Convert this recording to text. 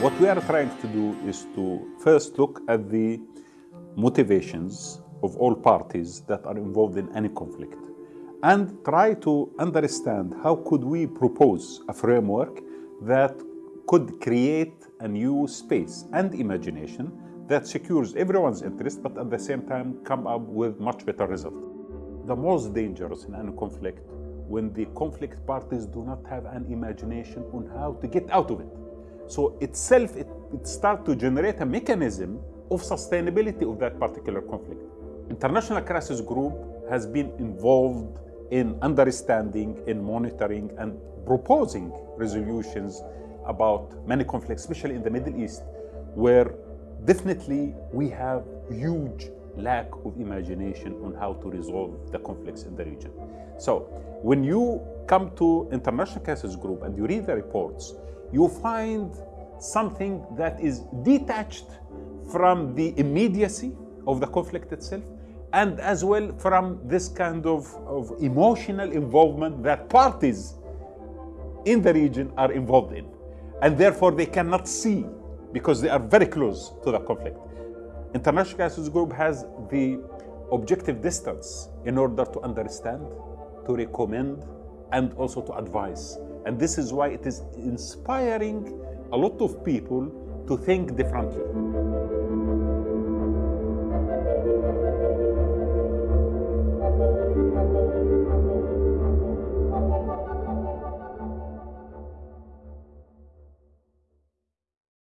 What we are trying to do is to first look at the motivations of all parties that are involved in any conflict and try to understand how could we propose a framework that could create a new space and imagination that secures everyone's interest but at the same time come up with much better result. The most dangerous in any conflict when the conflict parties do not have an imagination on how to get out of it. So itself, it, it starts to generate a mechanism of sustainability of that particular conflict. International Crisis Group has been involved in understanding, in monitoring, and proposing resolutions about many conflicts, especially in the Middle East, where definitely we have huge lack of imagination on how to resolve the conflicts in the region. So when you come to International Crisis Group and you read the reports, you find something that is detached from the immediacy of the conflict itself and as well from this kind of, of emotional involvement that parties in the region are involved in. And therefore they cannot see because they are very close to the conflict. International Crisis Group has the objective distance in order to understand, to recommend, and also to advise. And this is why it is inspiring a lot of people to think differently.